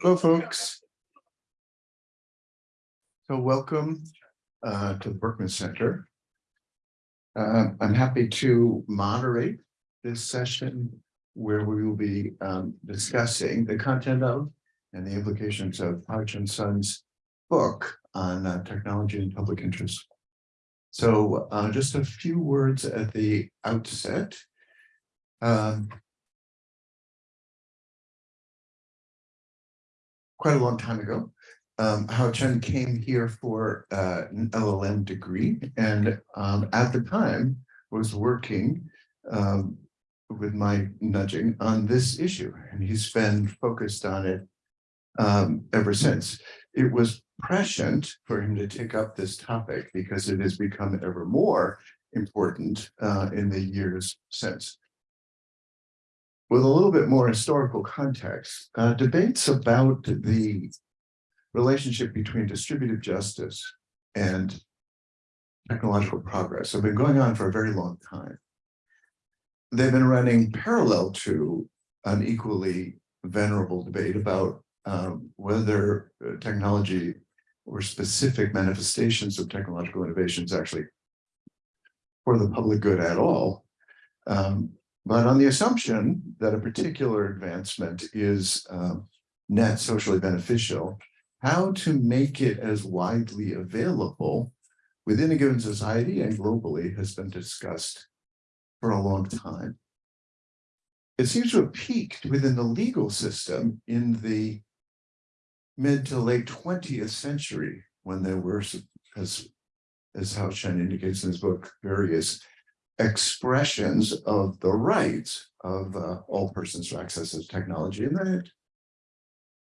Hello, folks. So welcome uh, to the Berkman Center. Uh, I'm happy to moderate this session where we will be um, discussing the content of and the implications of Haochen Sun's book on uh, technology and public interest. So uh, just a few words at the outset. Um, quite a long time ago. Um, Haochen came here for uh, an LLM degree and um, at the time was working um, with my nudging on this issue and he's been focused on it um, ever since. It was prescient for him to take up this topic because it has become ever more important uh, in the years since with a little bit more historical context, uh, debates about the relationship between distributive justice and technological progress have been going on for a very long time. They've been running parallel to an equally venerable debate about um, whether uh, technology or specific manifestations of technological innovations actually for the public good at all. Um, but on the assumption that a particular advancement is um, net socially beneficial, how to make it as widely available within a given society and globally has been discussed for a long time. It seems to have peaked within the legal system in the mid to late 20th century when there were, as, as Hao indicates in his book, various expressions of the rights of uh, all persons to access to technology, and then it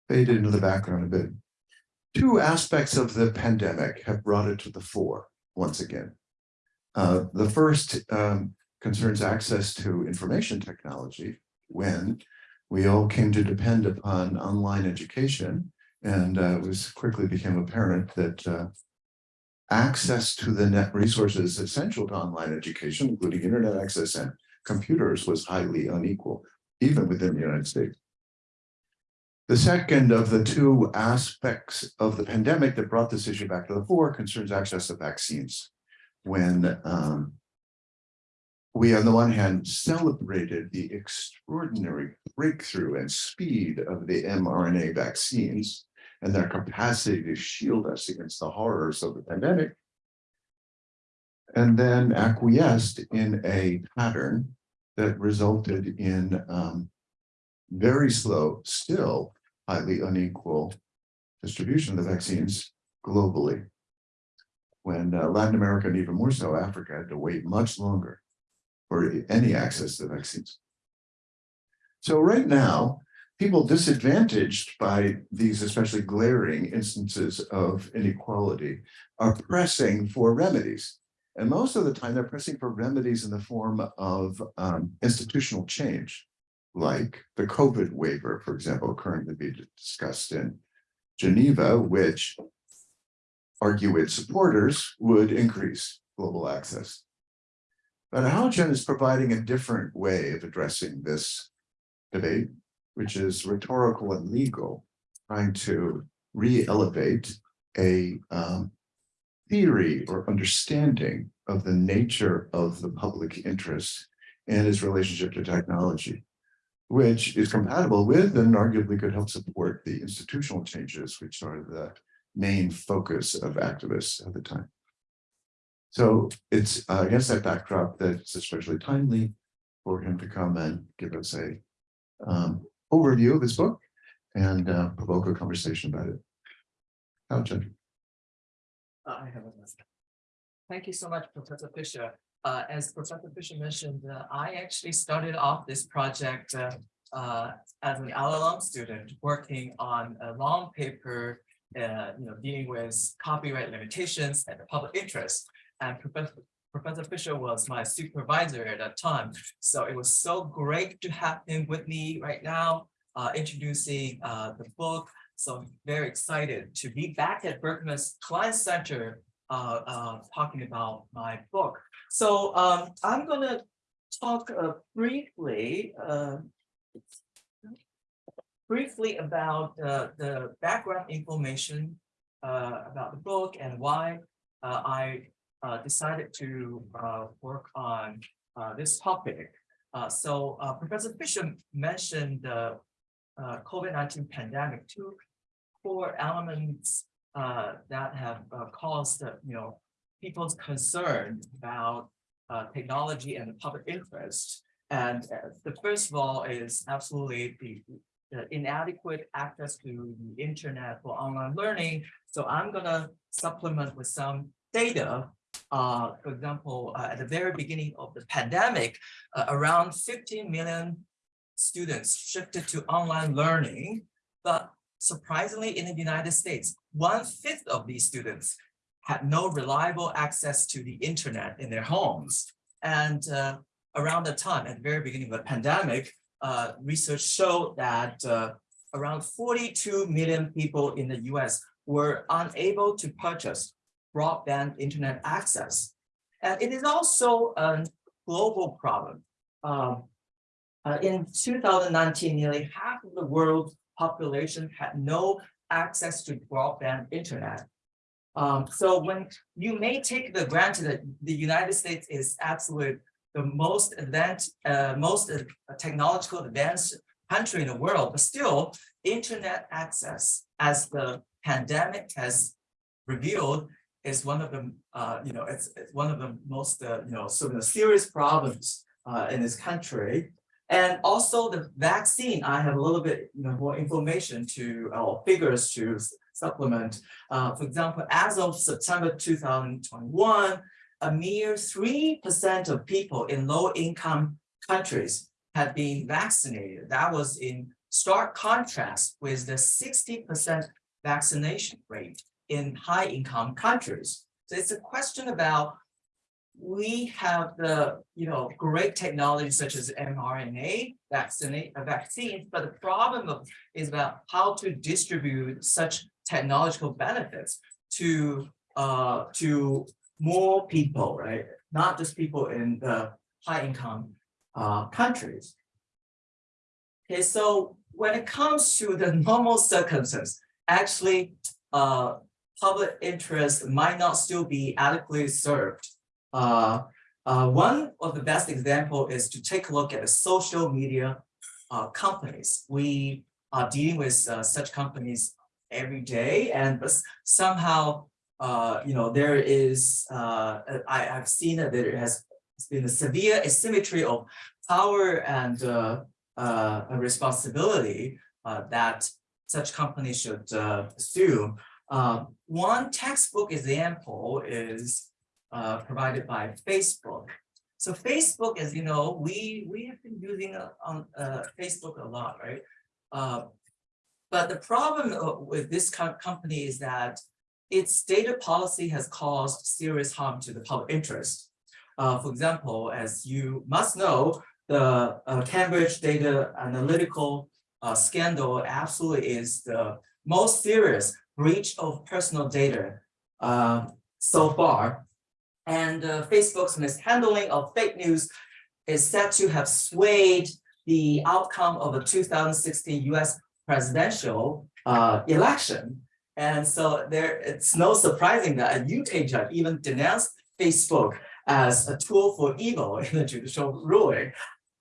faded into the background a bit. Two aspects of the pandemic have brought it to the fore once again. Uh, the first um, concerns access to information technology when we all came to depend upon online education and uh, it was quickly became apparent that uh, access to the net resources essential to online education, including internet access and computers, was highly unequal, even within the United States. The second of the two aspects of the pandemic that brought this issue back to the fore concerns access to vaccines. When um, we, on the one hand, celebrated the extraordinary breakthrough and speed of the mRNA vaccines, and their capacity to shield us against the horrors of the pandemic, and then acquiesced in a pattern that resulted in um, very slow, still highly unequal distribution of the vaccines globally. When uh, Latin America and even more so Africa had to wait much longer for any access to vaccines. So right now, people disadvantaged by these especially glaring instances of inequality are pressing for remedies. And most of the time they're pressing for remedies in the form of um, institutional change, like the COVID waiver, for example, currently being discussed in Geneva, which argue its supporters would increase global access. But Haochen is providing a different way of addressing this debate which is rhetorical and legal, trying to re-elevate a um, theory or understanding of the nature of the public interest and its relationship to technology, which is compatible with and arguably could help support the institutional changes, which are the main focus of activists at the time. So it's uh, against that backdrop that it's especially timely for him to come and give us a um, overview of this book and uh, provoke a conversation about it. Haochen? I have a message. Thank you so much, Professor Fisher. Uh, as Professor Fisher mentioned, uh, I actually started off this project uh, uh, as an LLM student working on a long paper, uh, you know, dealing with copyright limitations and the public interest. And Professor Professor Fisher was my supervisor at that time. So it was so great to have him with me right now, uh, introducing uh, the book. So I'm very excited to be back at Berkman's Klein Center uh, uh, talking about my book. So um, I'm going to talk uh, briefly. Uh, briefly about uh, the background information uh, about the book and why uh, I uh, decided to uh, work on uh, this topic. Uh, so uh, Professor Fisher mentioned the uh, COVID-19 pandemic, two core elements that have caused, you know, people's concern about technology and the public interest. And the first of all is absolutely the the inadequate access to the internet for online learning. So I'm gonna supplement with some data. Uh, for example, uh, at the very beginning of the pandemic, uh, around 15 million students shifted to online learning. But surprisingly, in the United States, one fifth of these students had no reliable access to the internet in their homes. And uh, around the time, at the very beginning of the pandemic, uh, research showed that uh, around 42 million people in the US were unable to purchase broadband internet access. And it is also a global problem. Um, uh, in 2019, nearly half of the world's population had no access to broadband internet. Um, so when you may take the granted that the United States is absolute the most advanced, uh, most uh, technological advanced country in the world, but still internet access as the pandemic has revealed is one of the, uh, you know, it's, it's one of the most, uh, you know, sort of serious problems uh, in this country. And also the vaccine, I have a little bit you know, more information to, or figures to supplement. Uh, for example, as of September 2021, a mere 3% of people in low income countries had been vaccinated. That was in stark contrast with the 60% vaccination rate in high income countries. So it's a question about we have the you know great technology such as mRNA vaccinate uh, vaccines, but the problem is about how to distribute such technological benefits to uh to more people, right? Not just people in the high income uh countries. Okay, so when it comes to the normal circumstances, actually uh public interest might not still be adequately served uh, uh, one of the best example is to take a look at the social media uh, companies. We are dealing with uh, such companies every day, and somehow, uh, you know, there is. Uh, I, have seen that there has been a severe asymmetry of power and responsibility that such companies should assume. One textbook example is uh, provided by Facebook. So Facebook, as you know, we we have been using uh, on uh, Facebook a lot, right? Uh, but the problem uh, with this co company is that its data policy has caused serious harm to the public interest. Uh, for example, as you must know, the uh, Cambridge data analytical uh, scandal absolutely is the most serious breach of personal data uh, so far and uh, Facebook's mishandling of fake news is said to have swayed the outcome of the 2016 US presidential uh, election. And so there, it's no surprising that a UK judge even denounced Facebook as a tool for evil in the judicial ruling.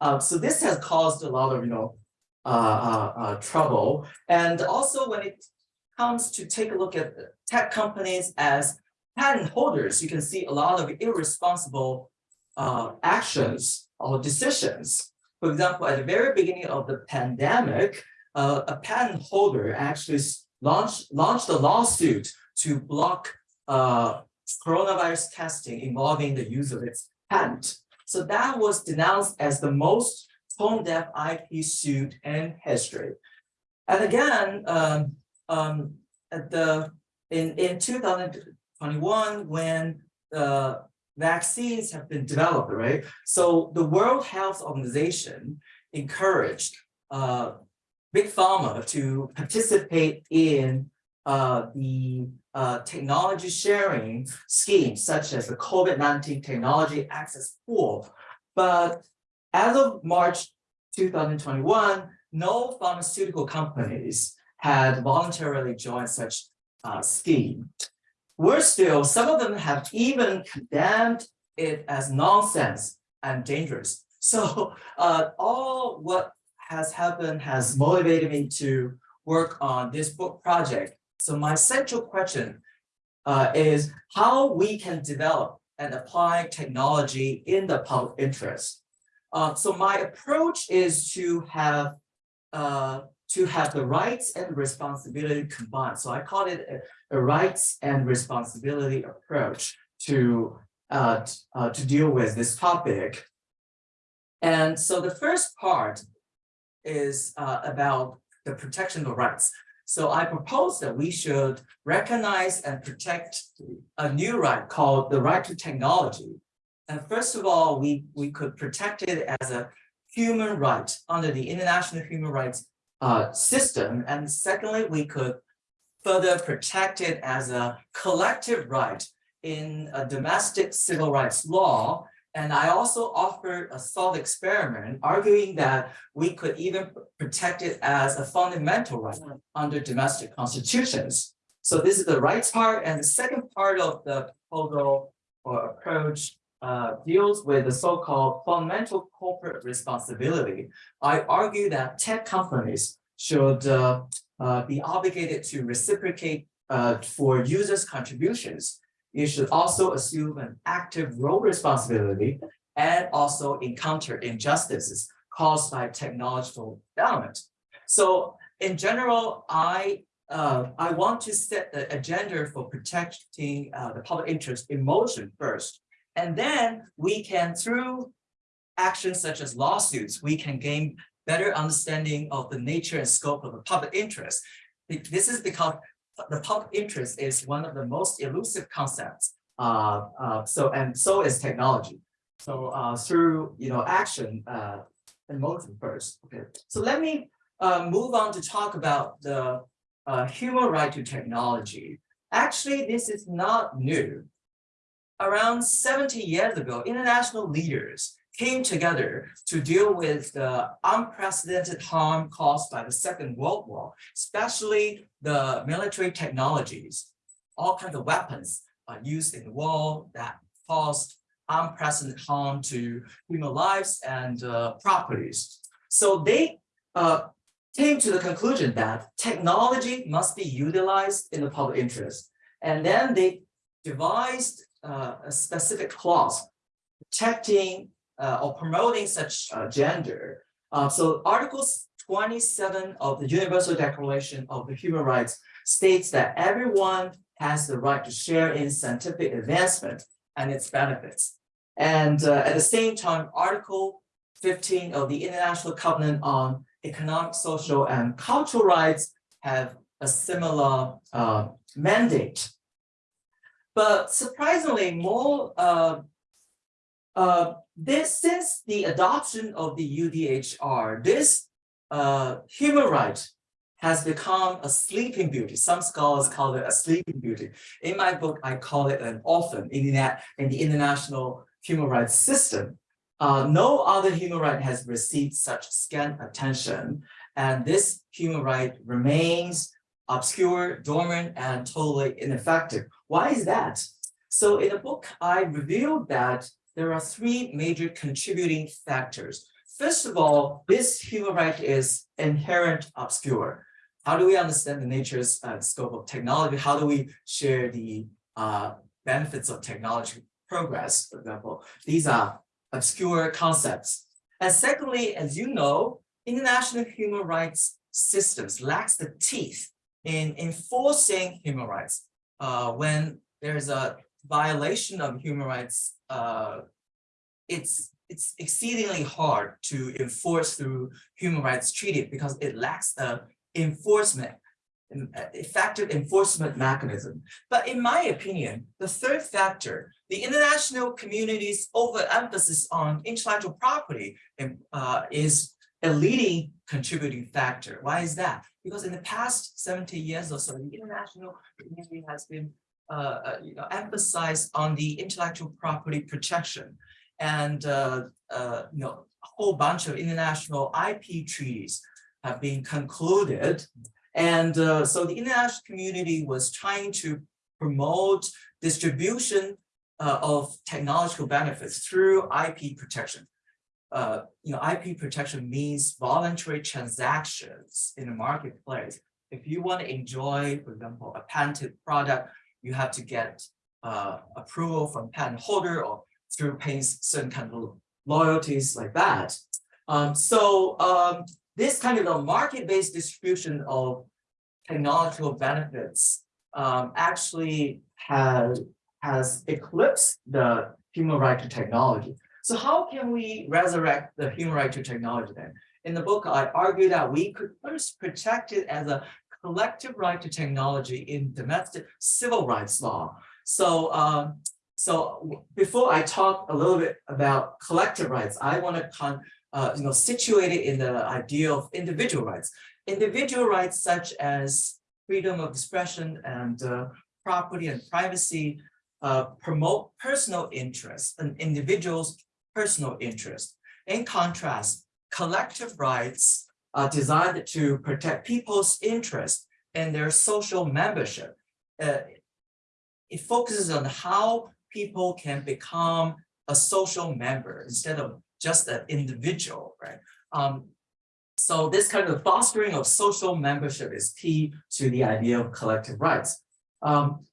Um, so this has caused a lot of, you know, uh, uh, uh, trouble. And also when it comes to take a look at tech companies as patent holders, you can see a lot of irresponsible uh, actions or decisions. For example, at the very beginning of the pandemic, uh, a patent holder actually launched, launched a lawsuit to block uh, coronavirus testing involving the use of its patent. So that was denounced as the most tone-deaf IP suit in history. And again, um, um, at the in in 2000, 21 when the vaccines have been developed, right? So the World Health Organization encouraged uh, big pharma to participate in uh, the uh, technology sharing schemes, such as the COVID-19 Technology Access Pool. But as of March 2021, no pharmaceutical companies had voluntarily joined such uh, scheme. Worse still, some of them have even condemned it as nonsense and dangerous. So uh, all what has happened has motivated me to work on this book project. So my central question uh, is how we can develop and apply technology in the public interest. Uh, so my approach is to have uh, to have the rights and responsibility combined. So I call it a, a rights and responsibility approach to uh, uh, to deal with this topic. And so the first part is uh, about the protection of rights. So I propose that we should recognize and protect a new right called the right to technology. And first of all, we, we could protect it as a human right under the international human rights uh, system. And secondly, we could further protect it as a collective right in a domestic civil rights law. And I also offered a thought experiment arguing that we could even protect it as a fundamental right under domestic constitutions. So this is the rights part, and the second part of the proposal or approach uh, deals with the so-called fundamental corporate responsibility. I argue that tech companies should uh, uh, be obligated to reciprocate uh, for users' contributions. It should also assume an active role responsibility and also encounter injustices caused by technological development. So in general, I uh, I want to set the agenda for protecting uh, the public interest in motion first. And then we can, through actions such as lawsuits, we can gain better understanding of the nature and scope of the public interest. This is because the public interest is one of the most elusive concepts. Uh, uh, so and so is technology. So uh, through you know action uh, and motion first. Okay. So let me uh, move on to talk about the uh, human right to technology. Actually, this is not new. Around 70 years ago, international leaders came together to deal with the unprecedented harm caused by the Second World War, especially the military technologies. All kinds of weapons are used in the war that caused unprecedented harm to human lives and uh, properties. So they uh, came to the conclusion that technology must be utilized in the public interest. And then they devised uh, a specific clause protecting uh, or promoting such uh, gender. Uh, so Article 27 of the Universal Declaration of the Human Rights states that everyone has the right to share in scientific advancement and its benefits. And uh, at the same time, Article 15 of the International Covenant on Economic, Social, and Cultural Rights have a similar uh, mandate. But surprisingly, more uh, uh, this since the adoption of the UDHR, this uh, human right has become a sleeping beauty. Some scholars call it a sleeping beauty. In my book, I call it an orphan in the, in the international human rights system. Uh, no other human right has received such scant attention, and this human right remains obscure, dormant, and totally ineffective. Why is that? So in the book, I revealed that there are three major contributing factors. First of all, this human right is inherent obscure. How do we understand the nature's uh, scope of technology? How do we share the uh, benefits of technology progress, for example? These are obscure concepts. And secondly, as you know, international human rights systems lacks the teeth in enforcing human rights. Uh, when there's a violation of human rights, uh, it's it's exceedingly hard to enforce through human rights treaty because it lacks the enforcement, effective enforcement mechanism. But in my opinion, the third factor, the international community's overemphasis on intellectual property uh, is a leading contributing factor. Why is that? Because in the past 70 years or so, the international community has been uh, uh, you know, emphasized on the intellectual property protection and uh, uh, you know, a whole bunch of international IP treaties have been concluded. And uh, so the international community was trying to promote distribution uh, of technological benefits through IP protection. Uh, you know, IP protection means voluntary transactions in the marketplace. If you want to enjoy, for example, a patented product, you have to get uh, approval from patent holder or through paying certain kind of loyalties like that. Um, so um, this kind of a market-based distribution of technological benefits um, actually has has eclipsed the human right to technology. So how can we resurrect the human right to technology then? In the book, I argue that we could first protect it as a collective right to technology in domestic civil rights law. So, um, so before I talk a little bit about collective rights, I want to uh, you know, situate it in the idea of individual rights. Individual rights such as freedom of expression and uh, property and privacy uh, promote personal interests and individuals' personal interest. In contrast, collective rights are designed to protect people's interest and their social membership. Uh, it focuses on how people can become a social member instead of just an individual, right? Um, so this kind of fostering of social membership is key to the idea of collective rights. Um,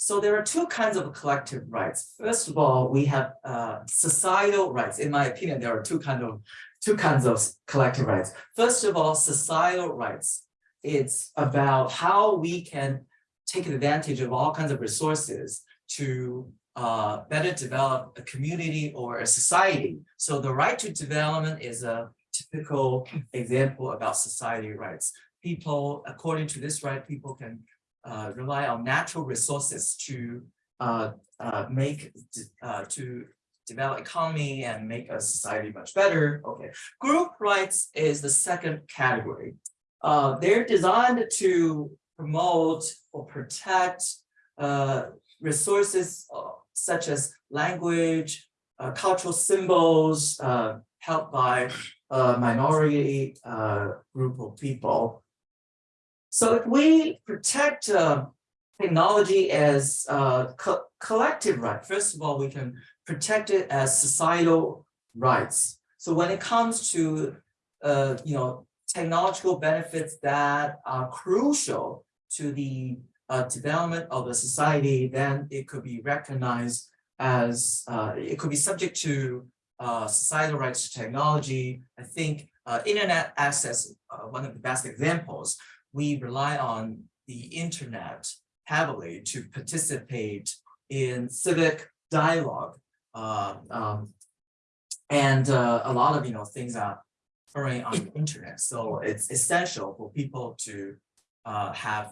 so there are two kinds of collective rights. First of all, we have uh, societal rights. In my opinion, there are two kinds of two kinds of collective rights. First of all, societal rights. It's about how we can take advantage of all kinds of resources to uh, better develop a community or a society. So the right to development is a typical example about society rights. People, according to this right, people can uh, rely on natural resources to uh, uh, make uh, to develop economy and make a society much better. Okay, group rights is the second category. Uh, they're designed to promote or protect uh, resources such as language, cultural symbols held by a minority group of people. So if we protect uh, technology as uh, co collective right, first of all, we can protect it as societal rights. So when it comes to, uh, you know, technological benefits that are crucial to the uh, development of the society, then it could be recognized as, uh, it could be subject to uh, societal rights to technology. I think uh, internet access, one of the best examples, we rely on the internet heavily to participate in civic dialogue. Uh, um, and uh, a lot of you know things are occurring on the internet. So it's essential for people to uh, have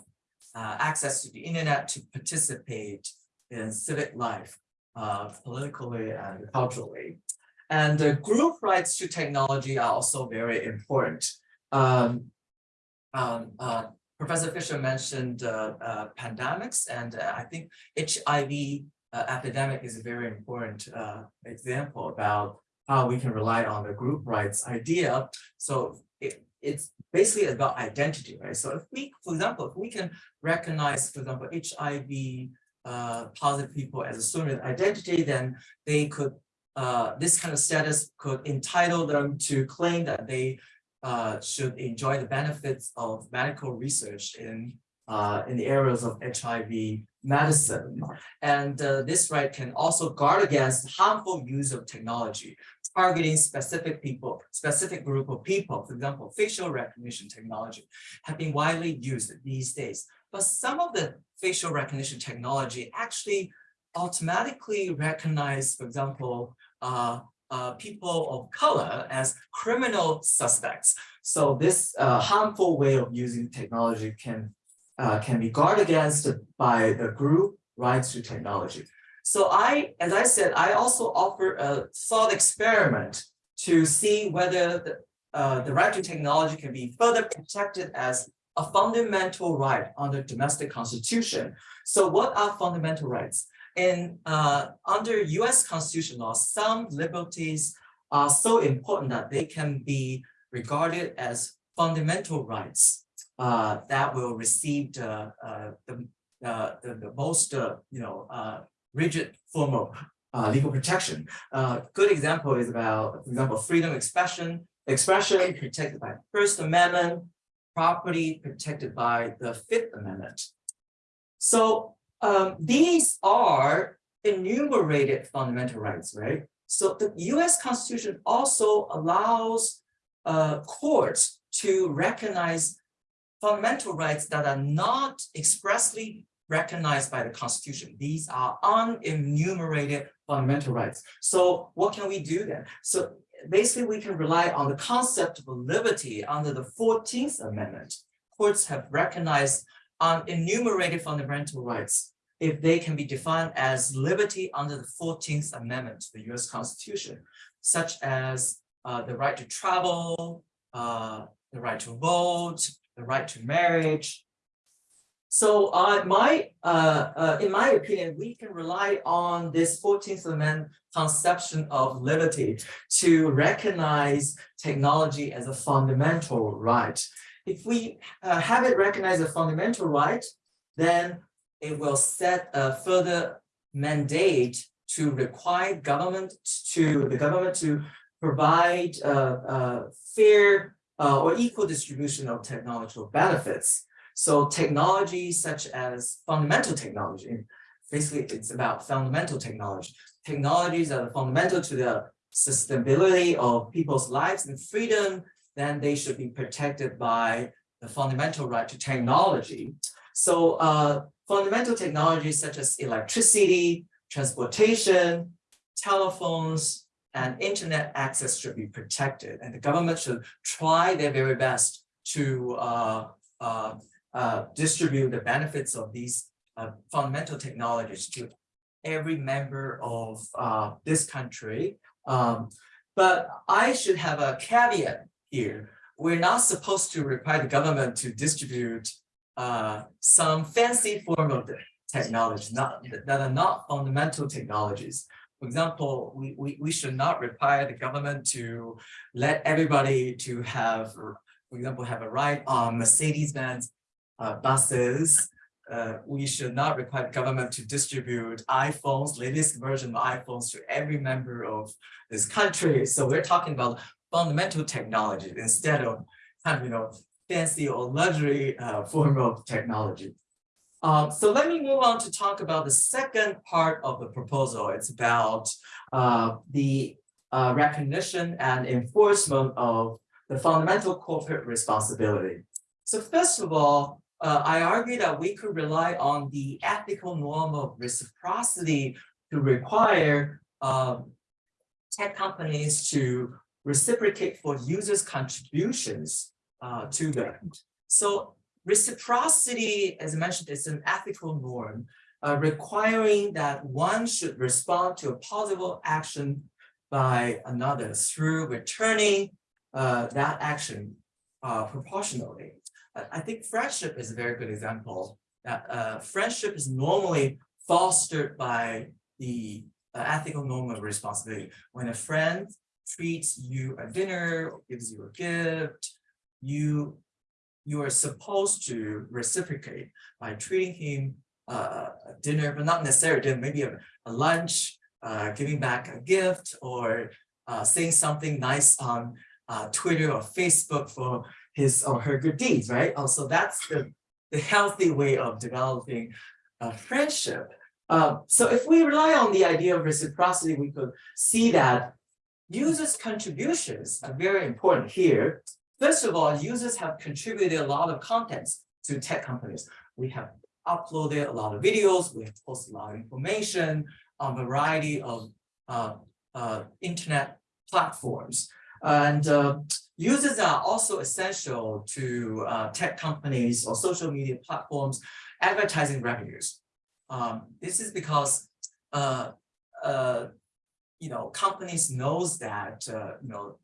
uh, access to the internet to participate in civic life, uh, politically and culturally. And the group rights to technology are also very important. Um, um, uh, Professor Fisher mentioned uh, uh, pandemics, and uh, I think HIV uh, epidemic is a very important uh, example about how we can rely on the group rights idea. So it, it's basically about identity, right? So if we, for example, if we can recognize, for example, HIV positive people as a certain identity, then they could, uh, this kind of status could entitle them to claim that they uh, should enjoy the benefits of medical research in uh, in the areas of HIV medicine. And uh, this right can also guard against harmful use of technology, targeting specific people, specific group of people. For example, facial recognition technology have been widely used these days. But some of the facial recognition technology actually automatically recognize, for example, uh, uh, people of color as criminal suspects. So this uh, harmful way of using technology can uh, can be guarded against by the group rights to technology. So I, as I said, I also offer a thought experiment to see whether the, uh, the right to technology can be further protected as a fundamental right under domestic constitution. So what are fundamental rights? And uh, under US constitution law, some liberties are so important that they can be regarded as fundamental rights uh, that will receive the, uh, the, uh, the, the most, uh, you know, uh, rigid form of legal protection. Uh, good example is about, for example, freedom of expression, expression protected by First Amendment, property protected by the Fifth Amendment. So um, these are enumerated fundamental rights, right? So the US Constitution also allows uh, courts to recognize fundamental rights that are not expressly recognized by the Constitution. These are unenumerated fundamental rights. So what can we do then? So basically we can rely on the concept of liberty under the 14th Amendment. Courts have recognized unenumerated fundamental rights if they can be defined as liberty under the 14th Amendment to the US Constitution, such as uh, the right to travel, uh, the right to vote, the right to marriage. So uh, my, uh, uh, in my opinion, we can rely on this 14th Amendment conception of liberty to recognize technology as a fundamental right. If we uh, have it recognized as a fundamental right, then it will set a further mandate to require government to the government to provide uh, uh, fair uh, or equal distribution of technological benefits. So technology such as fundamental technology, basically it's about fundamental technology. Technologies that are fundamental to the sustainability of people's lives and freedom, then they should be protected by the fundamental right to technology. So uh, fundamental technologies such as electricity, transportation, telephones, and internet access should be protected. And the government should try their very best to uh, uh, uh, distribute the benefits of these uh, fundamental technologies to every member of uh, this country. Um, but I should have a caveat here. We're not supposed to require the government to distribute uh, some fancy form of technology not that are not fundamental technologies. For example, we, we, we should not require the government to let everybody to have, for example, have a ride on Mercedes-Benz uh, buses. Uh, we should not require the government to distribute iPhones, latest version of iPhones to every member of this country. So we're talking about fundamental technology instead of kind of, you know, fancy or luxury uh, form of technology. Um, so let me move on to talk about the second part of the proposal. It's about uh, the uh, recognition and enforcement of the fundamental corporate responsibility. So first of all, uh, I argue that we could rely on the ethical norm of reciprocity to require um, tech companies to reciprocate for users' contributions uh, to them. So reciprocity, as I mentioned, is an ethical norm uh, requiring that one should respond to a possible action by another through returning uh, that action uh, proportionally. I think friendship is a very good example. That uh, friendship is normally fostered by the uh, ethical norm of responsibility. When a friend treats you a dinner, or gives you a gift, you you are supposed to reciprocate by treating him uh, a dinner, but not necessarily dinner, maybe a, a lunch, uh, giving back a gift, or uh, saying something nice on uh, Twitter or Facebook for his or her good deeds, right? Also, that's the, the healthy way of developing a friendship. Um, so if we rely on the idea of reciprocity, we could see that users' contributions are very important here. First of all, users have contributed a lot of contents to tech companies. We have uploaded a lot of videos, we have posted a lot of information on a variety of uh, uh, internet platforms. And uh, users are also essential to uh, tech companies or social media platforms advertising revenues. Um, this is because uh, uh, you know companies knows that you know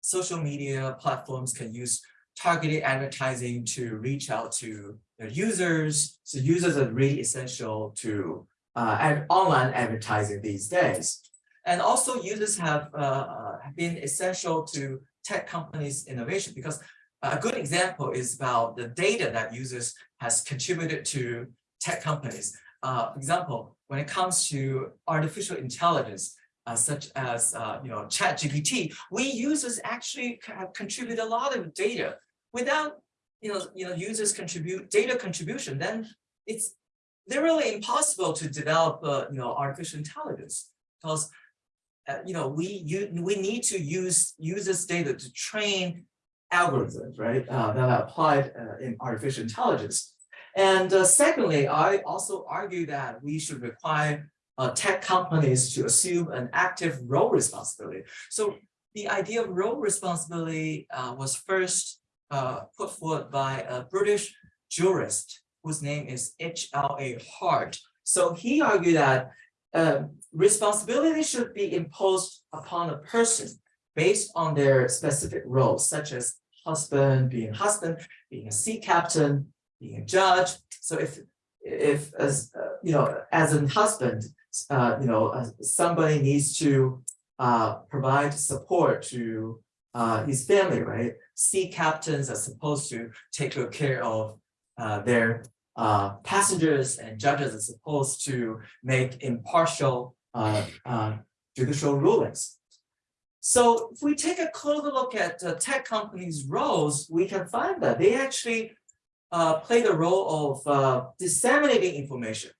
social media platforms can use targeted advertising to reach out to their users. So users are really essential to uh, ad online advertising these days. And also users have, uh, have been essential to tech companies innovation because a good example is about the data that users has contributed to tech companies. Uh, for example, when it comes to artificial intelligence, uh, such as uh, you know ChatGPT, we users actually c- have contributed a lot of data. Without you know you know users contribute data contribution, then it's literally impossible to develop uh, you know artificial intelligence because uh, you know we you we need to use users data to train algorithms right uh, that are applied uh, in artificial intelligence and uh, secondly i also argue that we should require uh, tech companies to assume an active role responsibility so the idea of role responsibility uh, was first uh, put forward by a british jurist whose name is H.L.A. Hart. So he argued that uh, responsibility should be imposed upon a person based on their specific roles, such as husband, being a husband, being a sea captain, being a judge. So if if as uh, you know, as a husband, uh, you know, uh, somebody needs to uh, provide support to uh, his family, right? Sea captains are supposed to take good care of uh, their uh, passengers and judges are supposed to make impartial judicial rulings. So if we take a closer look at tech companies' roles, we can find that they actually play the role of disseminating information.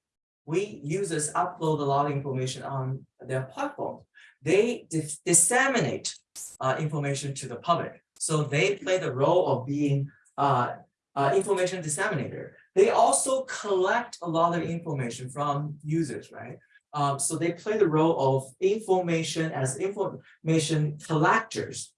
We users upload a lot of information on their platform. They dis- disseminate uh, information to the public. So they play the role of being uh, uh, information disseminator. They also collect a lot of information from users, right? Um, so they play the role of information as information collectors.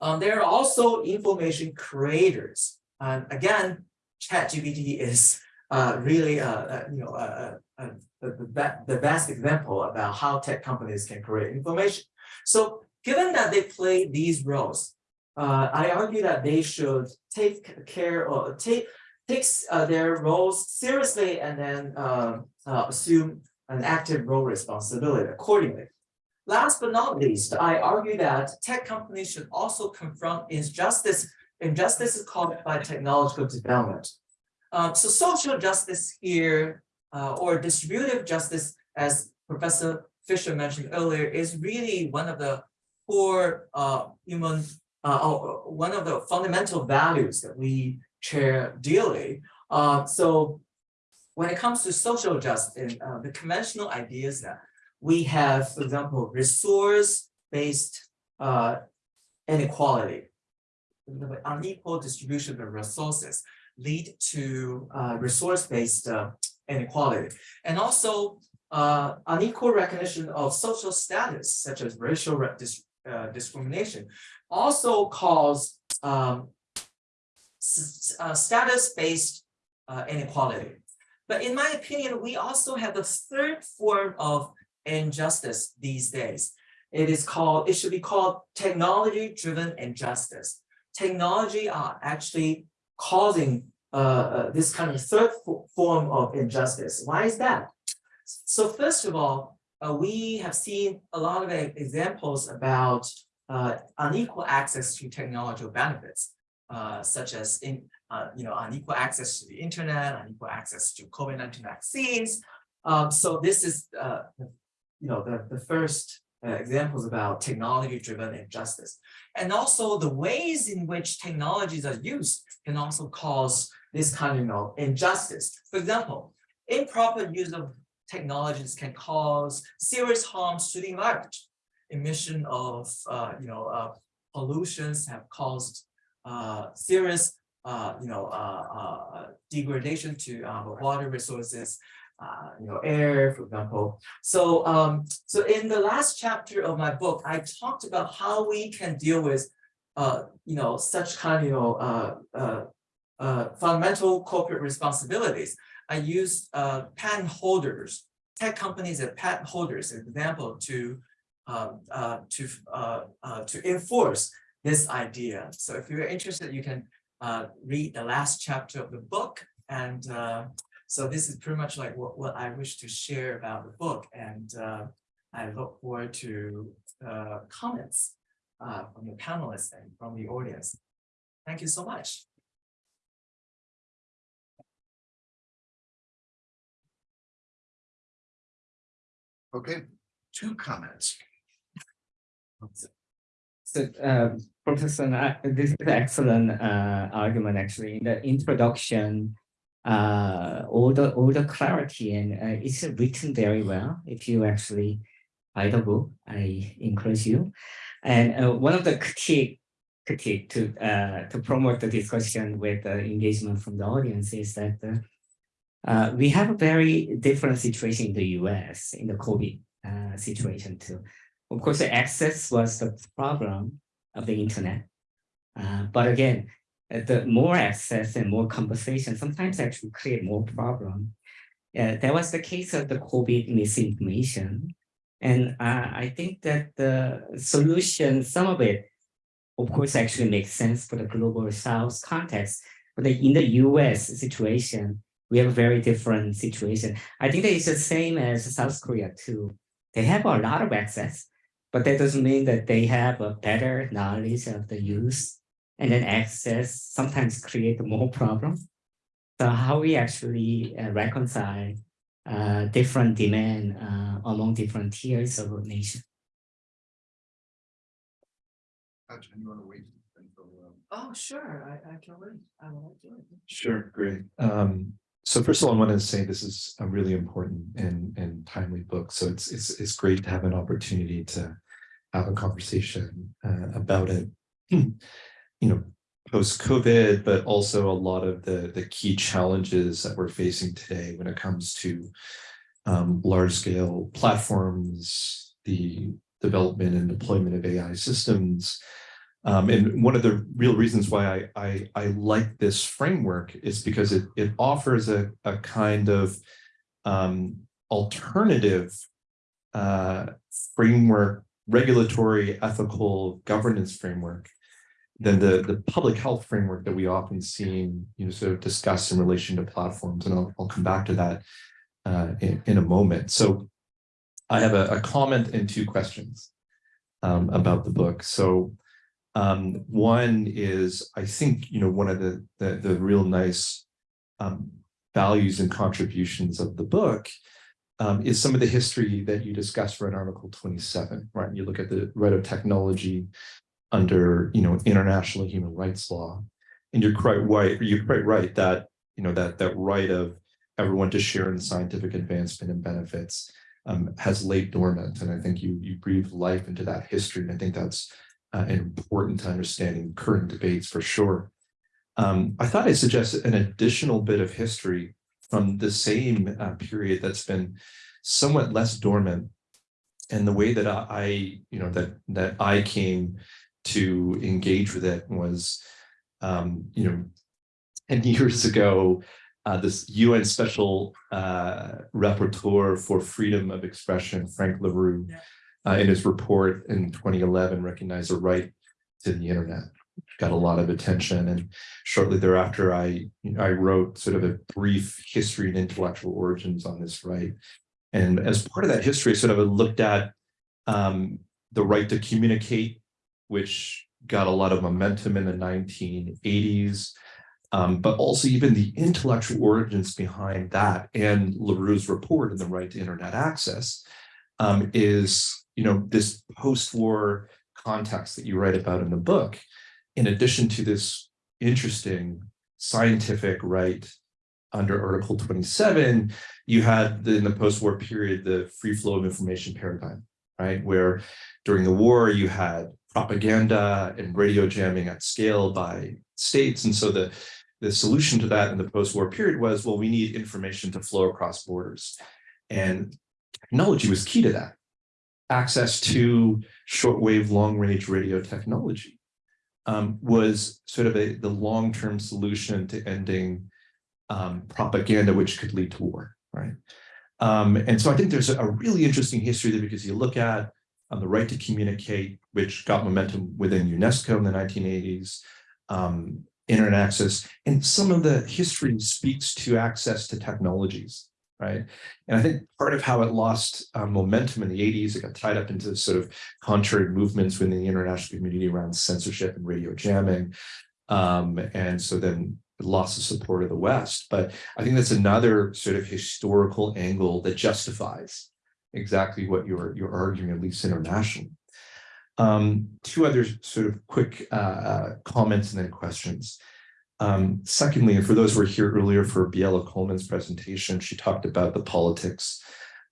Um, there are also information creators. And again, ChatGPT is uh, really, uh, uh, you know, uh, uh, the, the, best example about how tech companies can create information. So given that they play these roles, I argue that they should take care or take takes their roles seriously and then um, assume an active role responsibility accordingly. Last but not least, I argue that tech companies should also confront injustice, injustices caused by technological development. Um, so social justice here, uh, or distributive justice, as Professor Fisher mentioned earlier, is really one of the core uh, human, uh, or one of the fundamental values that we share dearly. Uh, so when it comes to social justice, uh, the conventional ideas that we have, for example, resource-based uh, inequality, unequal distribution of resources lead to uh, resource-based uh, inequality, and also uh, unequal recognition of social status, such as racial dis- uh, discrimination, also cause um, uh, status-based uh, inequality. But in my opinion, we also have the third form of injustice these days. It is called, it should be called technology-driven injustice. Technology are actually causing uh, uh, this kind of third fo- form of injustice. Why is that? So first of all, uh, we have seen a lot of examples about uh, unequal access to technological benefits uh, such as in, uh, you know, unequal access to the internet, unequal access to COVID-19 vaccines. Um, so this is, you know, the, the first uh, examples about technology-driven injustice. And also the ways in which technologies are used can also cause this kind of, you know, injustice. For example, improper use of technologies can cause serious harms to the environment. Emission of, uh, you know, uh, pollutions have caused uh, serious, uh, you know, degradation to water resources, uh, you know, air, for example. So, um, so in the last chapter of my book, I talked about how we can deal with, uh, you know, such kind, of you know, uh, uh, uh, fundamental corporate responsibilities. I used uh, patent holders, tech companies and patent holders, as example, to um, to to enforce this idea. So if you're interested, you can read the last chapter of the book. And so this is pretty much like what, what I wish to share about the book. And uh, I look forward to uh, comments uh, from the panelists and from the audience. Thank you so much. Okay, two comments. So, uh, Professor, this is an excellent, uh, argument, actually, in the introduction. Uh, all the, all the clarity and, uh, it's written very well. If you actually buy the book, I encourage you. And, uh, one of the critique, critique to, uh, to promote the discussion with the engagement from the audience is that, uh, uh, we have a very different situation in the US in the COVID, situation too. Of course, the access was the problem of the internet. But again, the more access and more conversation sometimes actually create more problem. Uh, that was the case of the COVID misinformation. And uh, I think that the solution, some of it, of course, actually makes sense for the global South context. But in the US situation, we have a very different situation. I think that it's the same as South Korea too. They have a lot of access, but that doesn't mean that they have a better knowledge of the use and then access sometimes create more problems. So how we actually uh, reconcile uh, different demand uh, among different tiers of a nation. Ajahn, you want to wait? until, um, Oh, sure, I, I can wait. I will do it. Sure, great. Um, so first of all, I want to say this is a really important and, and timely book. So it's, it's, it's great to have an opportunity to have a conversation uh, about it. You know, post-COVID, but also a lot of the, the key challenges that we're facing today when it comes to um, large-scale platforms, the development and deployment of AI systems, um, and one of the real reasons why I, I, I like this framework is because it, it offers a, a kind of um, alternative uh, framework, regulatory, ethical governance framework than the, the public health framework that we often see, you know, sort of discussed in relation to platforms. And I'll, I'll come back to that uh, in, in a moment. So I have a, a comment and two questions um, about the book. So um, one is, I think, you know, one of the, the, the real nice um, values and contributions of the book um, is some of the history that you discuss for in Article 27, right? You look at the right of technology under, you know, international human rights law. And you're quite right, you're quite right that, you know, that, that right of everyone to share in scientific advancement and benefits um, has laid dormant. And I think you, you breathed life into that history. And I think that's uh, important to understanding current debates for sure. Um, I thought I'd suggest an additional bit of history from the same uh, period that's been somewhat less dormant. And the way that I, you know, that that I came to engage with it was, um, you know, 10 years ago, uh, this UN Special uh, Rapporteur for Freedom of Expression, Frank La Rue, uh, in his report in 2011 recognized a right to the internet. Got a lot of attention, and shortly thereafter, I I wrote sort of a brief history and intellectual origins on this right. And as part of that history, sort of looked at um, the right to communicate, which got a lot of momentum in the 1980s, um, but also even the intellectual origins behind that and La Rue's report in the right to internet access um, is, you know, this post-war context that you write about in the book, in addition to this interesting scientific right under Article 27, you had the, in the post-war period, the free flow of information paradigm, right? Where during the war, you had propaganda and radio jamming at scale by states. And so the, the solution to that in the post-war period was, well, we need information to flow across borders. And technology was key to that. Access to shortwave long-range radio technology um, was sort of a, the long-term solution to ending um, propaganda, which could lead to war, right? Um, and so I think there's a, a really interesting history there because you look at um, the right to communicate, which got momentum within UNESCO in the 1980s, um, internet access, and some of the history speaks to access to technologies, right? And I think part of how it lost uh, momentum in the 80s, it got tied up into sort of contrary movements within the international community around censorship and radio jamming. Um, and so then it lost the support of the West. But I think that's another sort of historical angle that justifies exactly what you're you're arguing, at least internationally. Um, two other sort of quick uh, uh, comments and then questions. Um, secondly, and for those who were here earlier for Biella Coleman's presentation, she talked about the politics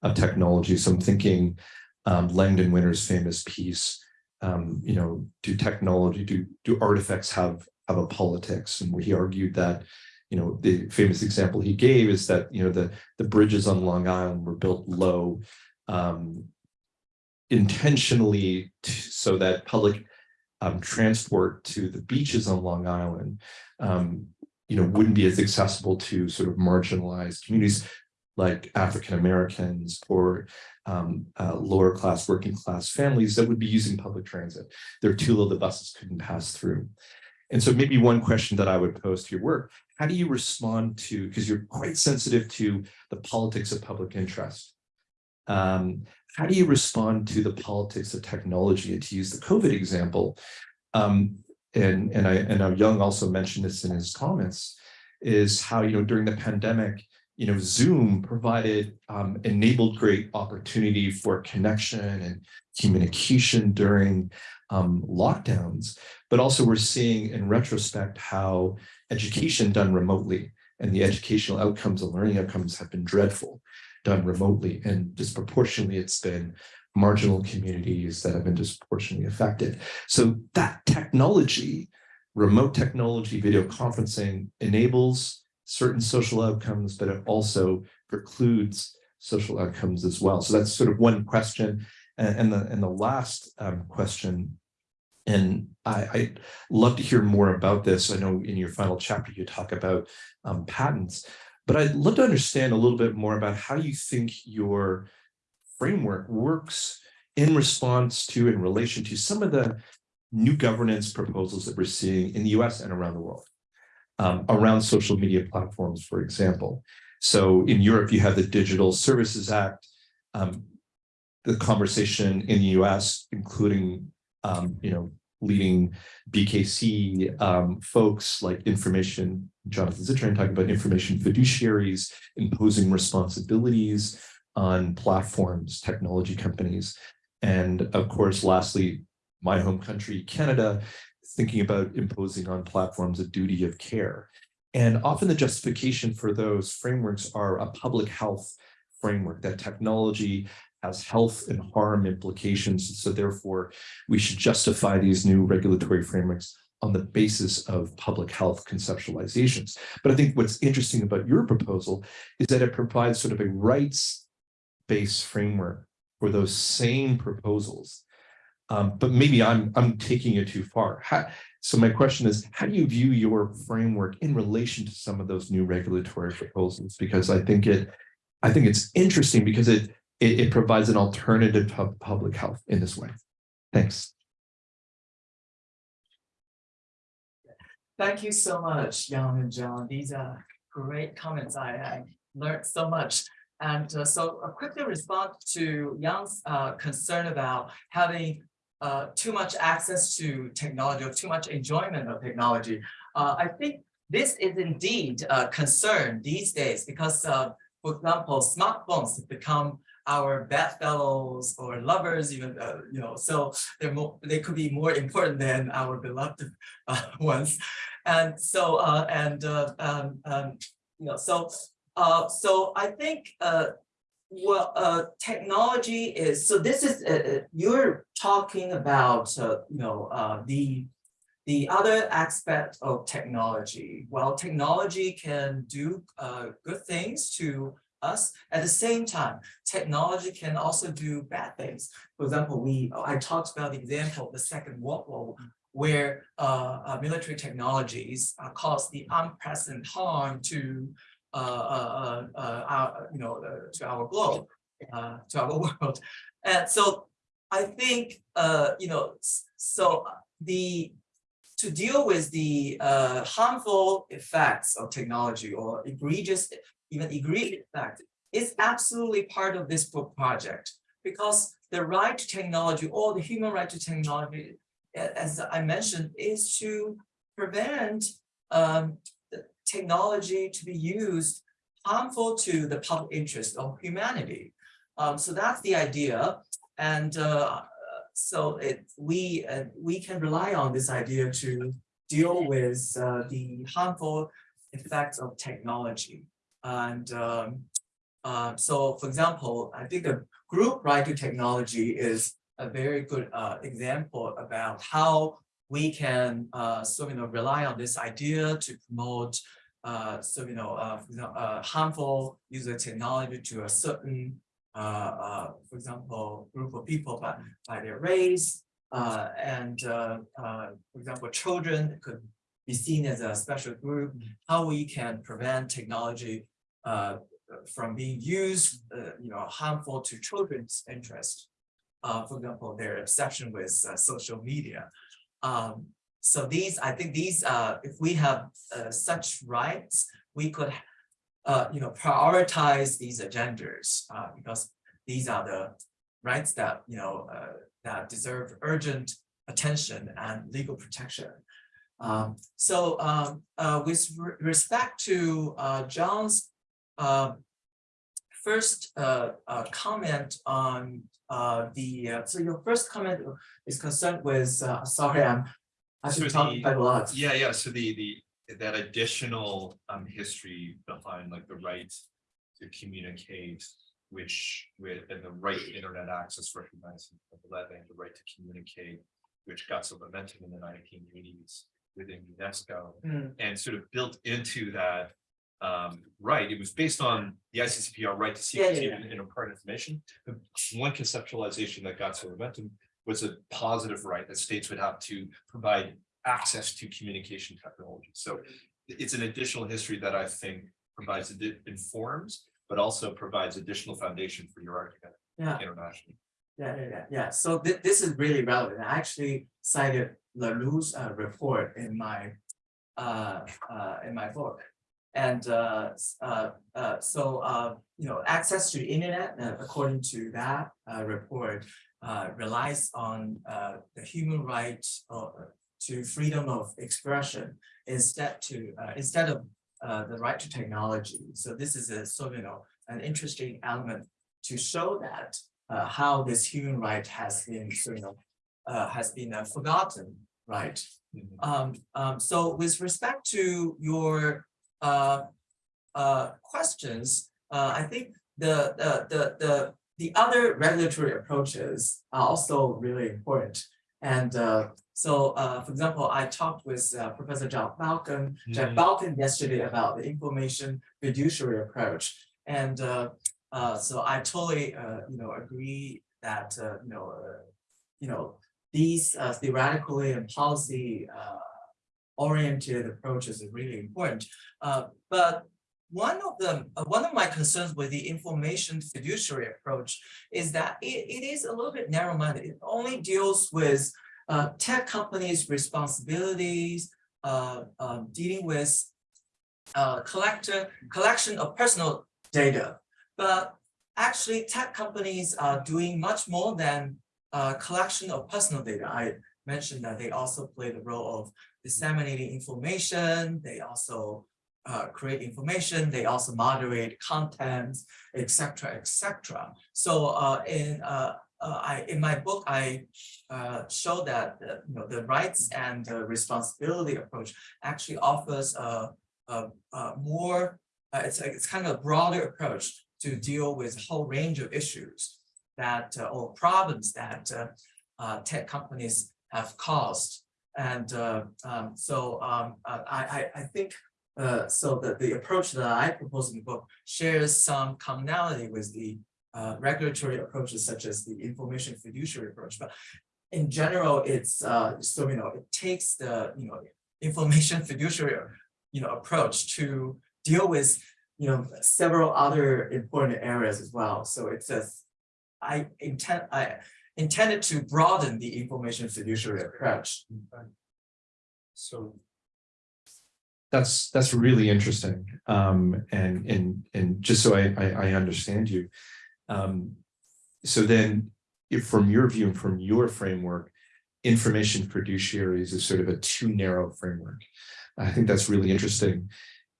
of technology. So I'm thinking um, Langdon Winner's famous piece, um, you know, do technology, do, do artifacts have, have a politics? And he argued that, you know, the famous example he gave is that, you know, the, the bridges on Long Island were built low um, intentionally so that public um, transport to the beaches on Long Island, um, you know, wouldn't be as accessible to sort of marginalized communities like African Americans or um, uh, lower class, working class families that would be using public transit. They're too low, the buses couldn't pass through. And so maybe one question that I would pose to your work, how do you respond to, because you're quite sensitive to the politics of public interest. Um, how do you respond to the politics of technology? And to use the COVID example, um, and, and I and Young also mentioned this in his comments, is how, you know, during the pandemic, you know, Zoom provided um, enabled great opportunity for connection and communication during um, lockdowns. But also we're seeing in retrospect how education done remotely and the educational outcomes and learning outcomes have been dreadful done remotely and disproportionately it's been marginal communities that have been disproportionately affected. So that technology, remote technology, video conferencing enables certain social outcomes, but it also precludes social outcomes as well. So that's sort of one question. And, the and the last um, question, and I, I'd love to hear more about this. I know in your final chapter you talk about um, patents, but I'd love to understand a little bit more about how you think your framework works in response to, in relation to some of the new governance proposals that we're seeing in the US and around the world, um, around social media platforms, for example. So in Europe, you have the Digital Services Act, um, the conversation in the US, including, um, you know, leading BKC um, folks like information, Jonathan Zittrain talking about information fiduciaries, imposing responsibilities on platforms, technology companies. And of course, lastly, my home country, Canada, thinking about imposing on platforms a duty of care. And often the justification for those frameworks are a public health framework, that technology has health and harm implications. So therefore, we should justify these new regulatory frameworks on the basis of public health conceptualizations. But I think what's interesting about your proposal is that it provides sort of a rights-based framework for those same proposals. Um, but maybe I'm I'm taking it too far. How, so my question is, how do you view your framework in relation to some of those new regulatory proposals? Because I think it, I think it's interesting because it it, it provides an alternative to public health in this way. Thanks. Thank you so much, Young and John. These are great comments. I, I learned so much. And uh, so a quickly respond to Young's uh, concern about having uh, too much access to technology or too much enjoyment of technology. Uh, I think this is indeed a concern these days because, uh, for example, smartphones have become our bedfellows or lovers, even uh, you know, so they're more, they could be more important than our beloved uh, ones, and so uh, and uh, um, um, you know, so uh, so I think uh, well, technology is so. This is you're talking about you know the the other aspect of technology. Well, technology can do uh, good things to us. At the same time, technology can also do bad things. For example, we I talked about the example of the Second World War, where uh, uh, military technologies uh, caused the unprecedented harm to uh, uh, uh, our, you know, to our globe, to our world. And so I think, you know, so the to deal with the harmful effects of technology or egregious, even egregious effects is absolutely part of this book project because the right to technology or the human right to technology, as I mentioned, is to prevent um, technology to be used harmful to the public interest of humanity. Um, so that's the idea. And uh, so it, we, uh, we can rely on this idea to deal with uh, the harmful effects of technology. And um, uh, so, for example, I think the group right to technology is a very good uh, example about how we can uh, so you know rely on this idea to promote uh, so you know uh, for example, uh, harmful user technology to a certain uh, uh, for example group of people by by their race uh, and uh, uh, for example children could be seen as a special group how we can prevent technology uh, from being used uh, you know harmful to children's interest uh, for example, their obsession with uh, social media. Um, so these, I think these, uh, if we have uh, such rights, we could, you know, prioritize these agendas because these are the rights that, you know, that deserve urgent attention and legal protection. Um, so um, uh, with re- respect to uh, John's uh, first uh, uh, comment on uh, the, uh, so your first comment is concerned with, uh, sorry, I'm, I So should talk the- quite a lot. Yeah, yeah, so the, the, that additional, um, history behind like the right to communicate, which with, and the right internet access recognized in eleven, the right to communicate, which got some momentum in the nineteen eighties within UNESCO, Mm, and sort of built into that um, right, it was based on the ICCPR right to seek Yeah, yeah, yeah. and impart information. One conceptualization that got some momentum was a positive right that states would have to provide access to communication technology. So it's an additional history that I think provides, informs, but also provides additional foundation for your argument Yeah, internationally. yeah, yeah, yeah. So thi- this is really relevant. I actually cited La Rue's uh, report in my uh, uh, in my book. And so, you know, access to the internet, according to that report, relies on the human right to freedom of expression instead to instead of uh, the right to technology. So this is a sort of, you know, an interesting element to show that uh, how this human right has been, so, you know, uh, has been forgotten, right? Um, um, so with respect to your uh, uh, questions, uh, I think the, the, the, the, the other regulatory approaches are also really important. And uh, so, uh, for example, I talked with uh, Professor John Balkin, Jack Mhm. Balkin yesterday about the information fiduciary approach. And uh, uh, so I totally, uh, you know, agree that, uh, you know, uh, you know, these uh, theoretically and policy uh, oriented approaches are really important. Uh, but one of them, uh, one of my concerns with the information fiduciary approach is that it, it is a little bit narrow-minded. It only deals with uh, tech companies' responsibilities, uh, um, dealing with collector collection of personal data. But actually, tech companies are doing much more than uh, collection of personal data. I mentioned that they also play the role of disseminating information. They also uh, create information. They also moderate contents, etc., etc. So uh, in uh, uh, I in my book I uh, show that you know the rights and the responsibility approach actually offers a a, a more it's a- it's kind of a broader approach to deal with a whole range of issues that uh, or problems that uh, uh, tech companies have caused. And um, so um, I, I, I think so that the approach that I propose in the book shares some commonality with the regulatory approaches such as the information fiduciary approach. But in general, it's so you know it takes the you know information fiduciary you know approach to deal with you know several other important areas as well. So it's a I intend I intended to broaden the information fiduciary approach. So That's, that's really interesting. Um, and, and, and just so I, I, I understand you. Um, so then, if from your view, and from your framework, information fiduciaries is sort of a too narrow framework. I think that's really interesting.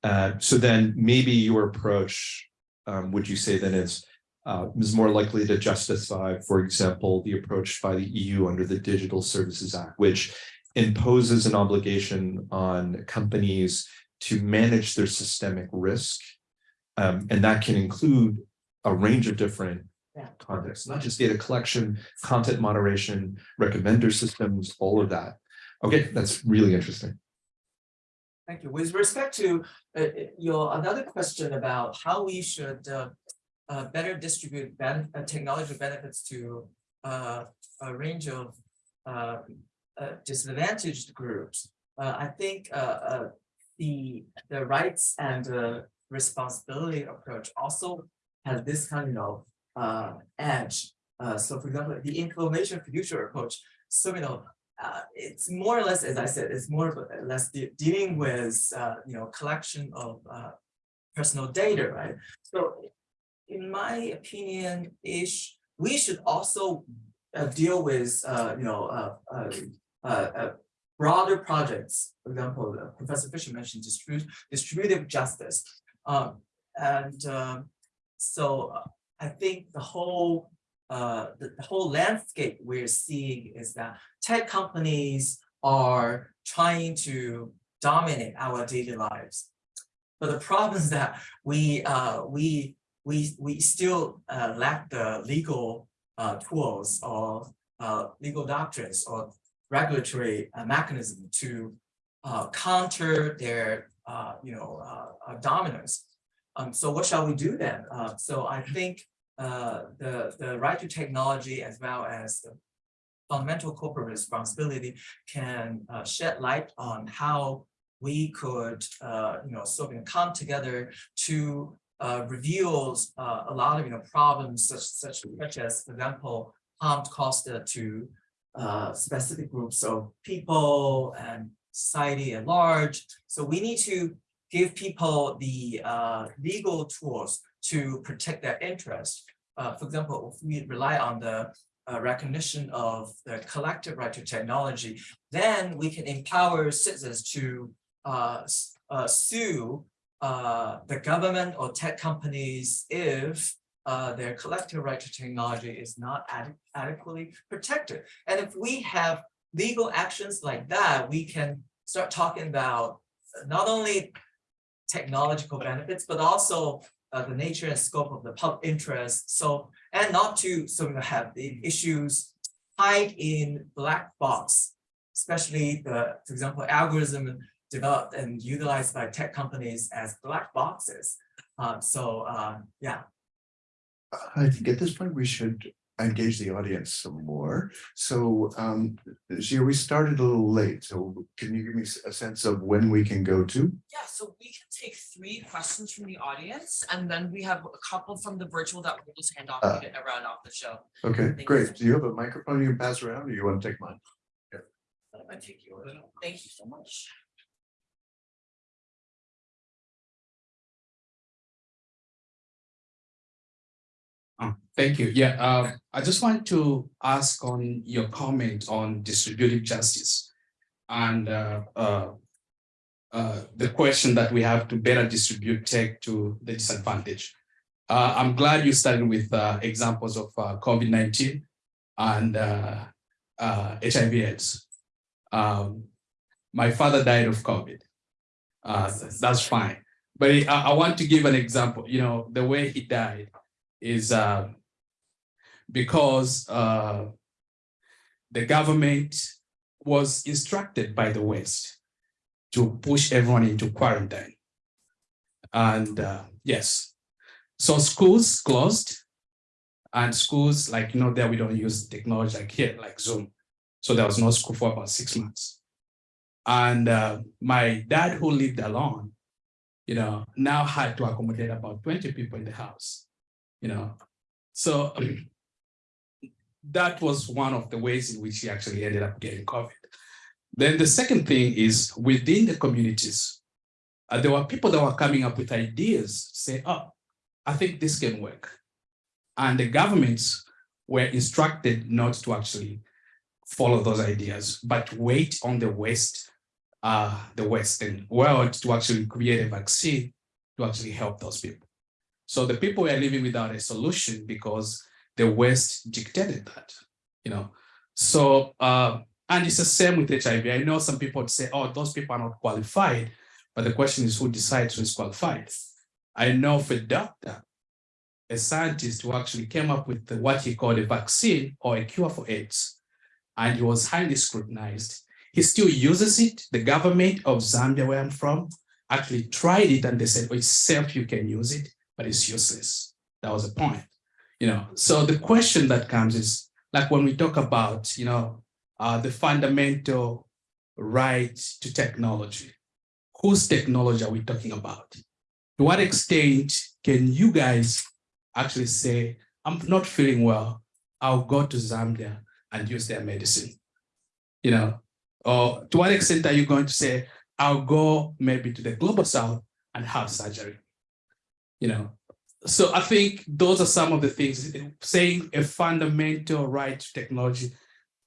Uh, so then maybe your approach, um, would you say then is uh, is more likely to justify, for example, the approach by the EU under the Digital Services Act, which imposes an obligation on companies to manage their systemic risk. Um, and that can include a range of different Yeah. contexts, not just data collection, content moderation, recommender systems, all of that. Okay, that's really interesting. Thank you. With respect to uh, uh, your another question about how we should uh, uh, better distribute ben- uh, technology benefits to uh, a range of uh, uh, disadvantaged groups. Uh, I think the the rights and responsibility approach also has this kind of edge. So, for example, the information fiduciary approach. So you know, uh, it's more or less, as I said, it's more or less de- dealing with, uh, you know, collection of, uh, personal data, right? So in my opinion, ish, we should also, uh, deal with, uh, you know, uh, uh, uh, uh, broader projects. For example, Professor Fisher mentioned distributive justice. Um, and, um, so I think the whole, the, the whole landscape we're seeing is that tech companies are trying to dominate our daily lives. But the problem is that we uh we we we still uh lack the legal uh tools or uh legal doctrines or regulatory uh, mechanism to uh counter their uh you know dominance. Um so what shall we do then? So I think the the right to technology as well as the fundamental corporate responsibility can shed light on how we could, you know, sort of come together to uh, reveal uh, a lot of, you know, problems such such such as, for example, harm caused to uh, specific groups of people and society at large. So we need to give people the uh, legal tools to protect their interests. Uh, for example, if we rely on the uh, recognition of the collective right to technology, then we can empower citizens to uh, uh, sue uh, the government or tech companies if uh, their collective right to technology is not ade- adequately protected. And if we have legal actions like that, we can start talking about not only technological benefits, but also uh, the nature and scope of the public interest. So, and not to sort of have the issues hide in black box, especially the, for example, algorithm developed and utilized by tech companies as black boxes. Um, so, uh, yeah, I think at this point, we should engage the audience some more. So, um, Zia, we started a little late, so can you give me a sense of when we can go to? Yeah, so we can take three questions from the audience and then we have a couple from the virtual that we'll just hand off Uh. to get around off the show. Okay, Thank great. you. Do you have a microphone you can pass around or you want to take mine? I'm take yours. Thank you so much. Uh, Thank you. Yeah, uh, I just want to ask on your comment on distributive justice. And uh, uh, uh, the question that we have to better distribute tech to the disadvantage. Uh, I'm glad you started with uh, examples of uh, COVID-19 and HIV AIDS. Um, my father died of COVID. That's fine. But I, I want to give an example, you know, the way he died is uh, because uh, the government was instructed by the West to push everyone into quarantine. And uh, yes, so schools closed and schools like, you know, there we don't use technology like here, like Zoom. So there was no school for about six months. And uh, my dad who lived alone, you know, now had to accommodate about 20 people in the house you know. So that was one of the ways in which he actually ended up getting COVID. Then the second thing is within the communities, uh, there were people that were coming up with ideas, say, oh, I think this can work. And the governments were instructed not to actually follow those ideas, but wait on the West, uh, the Western world to actually create a vaccine to actually help those people. So the people were living without a solution because the West dictated that, you know. So, uh, and it's the same with HIV. I know some people would say, oh, those people are not qualified, but the question is who decides who is qualified? I know for a doctor, a scientist who actually came up with what he called a vaccine or a cure for AIDS, and he was highly scrutinized. He still uses it. The government of Zambia, where I'm from, actually tried it and they said, oh, it's safe, you can use it, but it's useless. That was the point, you know. So the question that comes is, like when we talk about, you know, uh, the fundamental right to technology, whose technology are we talking about? To what extent can you guys actually say, I'm not feeling well, I'll go to Zambia and use their medicine? You know, or to what extent are you going to say, I'll go maybe to the global south and have surgery? You know, so I think those are some of the things, saying a fundamental right to technology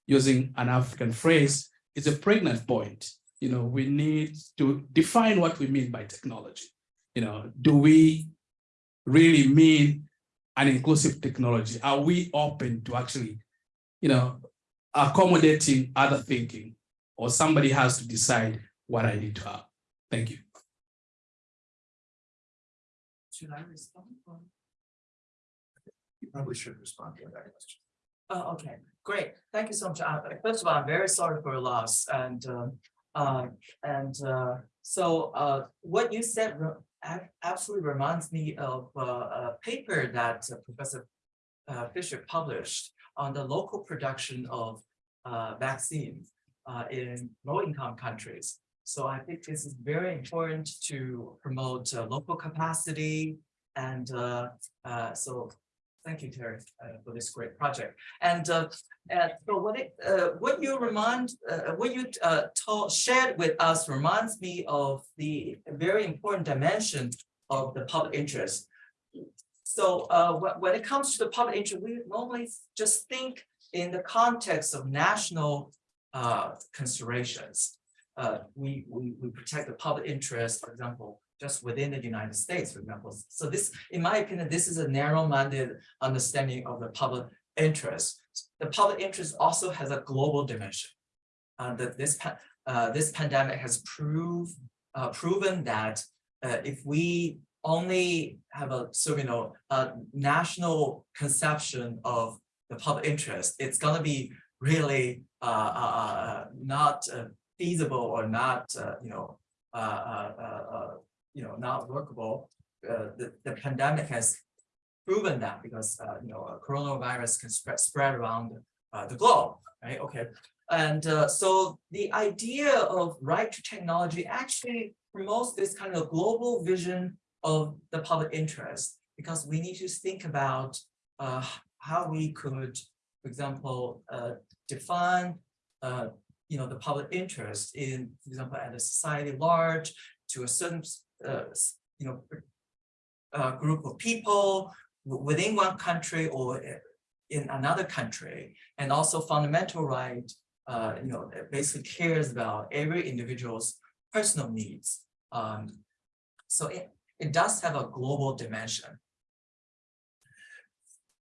using an African phrase is a pregnant point. You know, we need to define what we mean by technology. You know, do we really mean an inclusive technology? Are we open to actually, you know, accommodating other thinking? Or somebody has to decide what I need to have. Thank you. Should I respond? or- You probably should respond to that question. Oh, okay, great. Thank you so much. Uh, First of all, I'm very sorry for your loss and, um, uh, and, uh, so, uh, what you said re- absolutely reminds me of, uh, a paper that uh, Professor uh, Fisher published on the local production of, uh, vaccines, uh, in low-income countries. So I think this is very important to promote, uh, local capacity and, uh, uh, so Thank you, Terry, uh, for this great project. And, uh, and so what it, uh, what you remind, uh, what you, uh, told, shared with us reminds me of the very important dimension of the public interest. So, uh, when, it comes to the public interest, we normally just think in the context of national, uh, considerations. Uh, we, we, we protect the public interest, for example, just within the United States, for example. So this, in my opinion, this is a narrow-minded understanding of the public interest. The public interest also has a global dimension. Uh, that this, uh, this pandemic has proved, uh, proven that, uh, if we only have a, so, you know, a national conception of the public interest, it's gonna be really, uh, not feasible or not, uh, you know, uh, uh, you know, not workable. The, the pandemic has proven that because, uh, you know, coronavirus can spread, spread around uh, the globe, right? Okay. And uh, so the idea of right to technology actually promotes this kind of global vision of the public interest because we need to think about how we could, for example, define you know, the public interest in, for example, at a society large to a certain uh, you know, uh, group of people within one country or in another country, and also fundamental right, uh, you know, basically cares about every individual's personal needs. Um, so it, it does have a global dimension.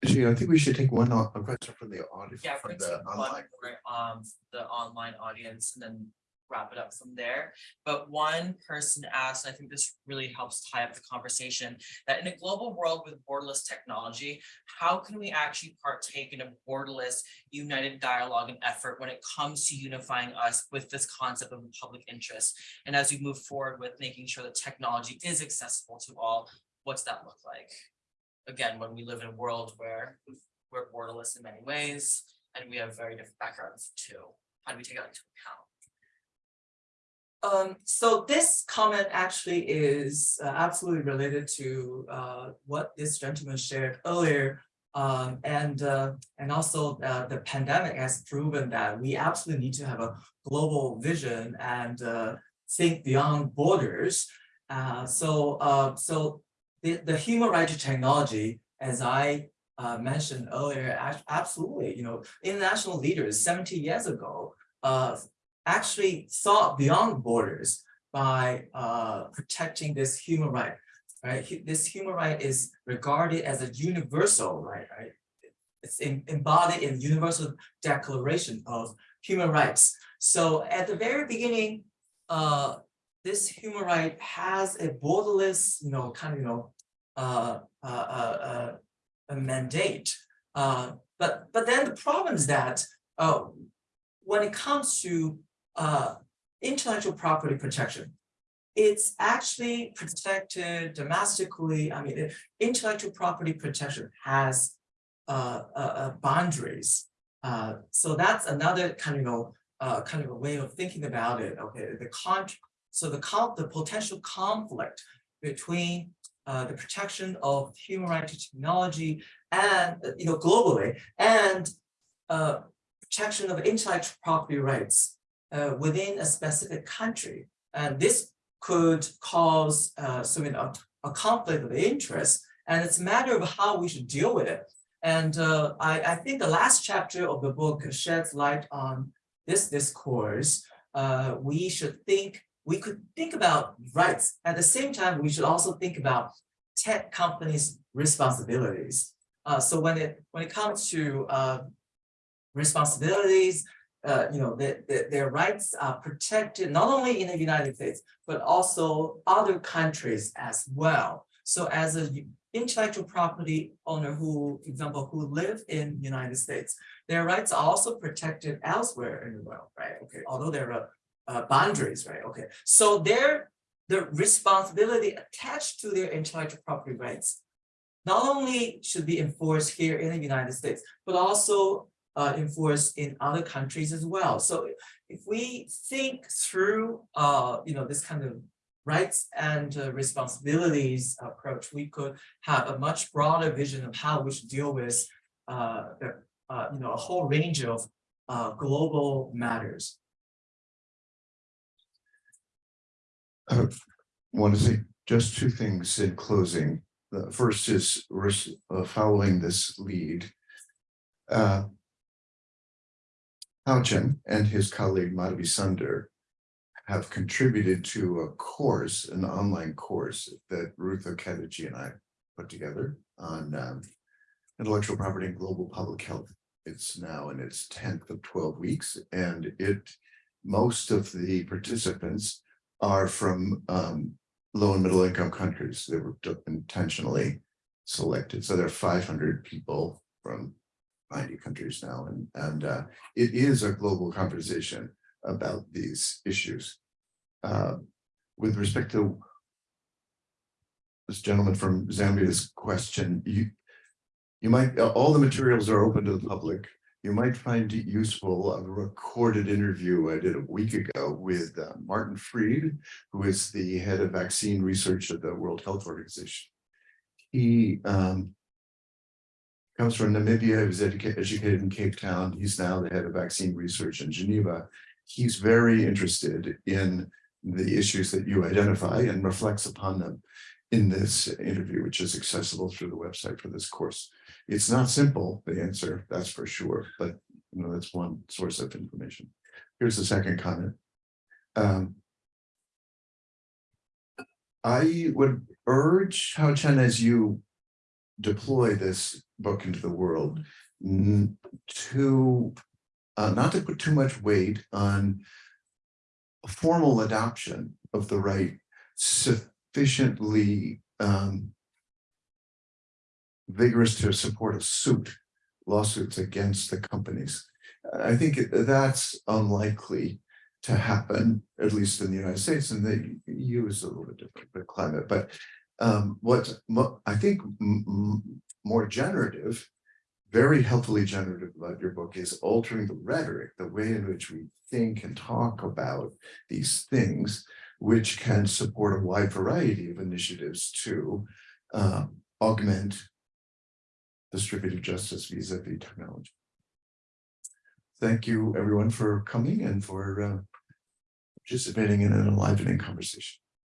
Actually, I think we should take one, au- a question from the audience, Yeah, from the take one online. for, um, the online audience and then wrap it up from there. But one person asked, and I think this really helps tie up the conversation, that in a global world with borderless technology, how can we actually partake in a borderless united dialogue and effort when it comes to unifying us with this concept of public interest? And as we move forward with making sure that technology is accessible to all, what's that look like? Again, when we live in a world where we're borderless in many ways, and we have very different backgrounds too. How do we take that into account? Um, so this comment actually is uh, absolutely related to uh what this gentleman shared earlier. Um, and uh, and also uh, the pandemic has proven that we absolutely need to have a global vision and uh think beyond borders. Uh, so so the the human right to technology, as I uh, mentioned earlier, absolutely, you know, international leaders seventy years ago, uh, actually thought beyond borders by, uh, protecting this human right. Right, this human right is regarded as a universal right, right? It's em- embodied in Universal Declaration of Human Rights. So at the very beginning, uh, this human right has a borderless, you know, kind of, you know, uh, uh, uh, uh, a mandate. Uh, but, but then the problem is that, uh, when it comes to, intellectual property protection, it's actually protected domestically. I mean, intellectual property protection has, boundaries. So that's another kind of, you know, kind of a way of thinking about it. Okay, the con, so the the potential conflict between uh, the protection of human rights technology and, uh, you know, globally, and uh, protection of intellectual property rights uh, within a specific country. And this could cause uh, some, you know, a conflict of interest, and it's a matter of how we should deal with it. And uh, I, I think the last chapter of the book sheds light on this discourse. We should think, we could think about rights. At the same time, we should also think about tech companies' responsibilities. Uh, so when it when it comes to uh, responsibilities, uh, you know, their, their, their rights are protected not only in the United States, but also other countries as well. So as an intellectual property owner who, for example, who live in the United States, their rights are also protected elsewhere in the world, right? Okay, although there are uh, boundaries, right? Okay, so their the responsibility attached to their intellectual property rights not only should be enforced here in the United States, but also uh, enforced in other countries as well. So if we think through, uh, you know, this kind of rights and uh, responsibilities approach, we could have a much broader vision of how we should deal with, uh, uh, you know, a whole range of uh, global matters. I want to say just two things in closing. The first is uh, following this lead. Uh, Haochen and his colleague Madhavi Sunder have contributed to a course, an online course that Ruth Okediji and I put together on um, intellectual property and global public health. It's now in its tenth of twelve weeks, and it, most of the participants are from um low and middle income countries. They were intentionally selected. So there are five hundred people from ninety countries now, and and uh it is a global conversation about these issues. Uh, with respect to this gentleman from Zambia's question, you you might, all the materials are open to the public. You might find it useful a recorded interview I did a week ago with uh, Martin Friede, who is the head of vaccine research at the World Health Organization. He um, comes from Namibia, he was educa- educated in Cape Town. He's now the head of vaccine research in Geneva. He's very interested in the issues that you identify and reflects upon them in this interview, which is accessible through the website for this course. It's not simple, the answer, that's for sure, but you know, that's one source of information. Here's the second comment. Um, I would urge Haochen as you deploy this book into the world to uh, not to put too much weight on formal adoption of the right sufficiently um, vigorous to support a suit, lawsuits against the companies. I think that's unlikely to happen, at least in the United States, and the EU is a little bit different, but climate, but um, what I think more generative, very helpfully generative about your book is altering the rhetoric, the way in which we think and talk about these things, which can support a wide variety of initiatives to um, augment distributed justice vis-a-vis technology. Thank you, everyone, for coming and for uh, participating in an enlivening conversation.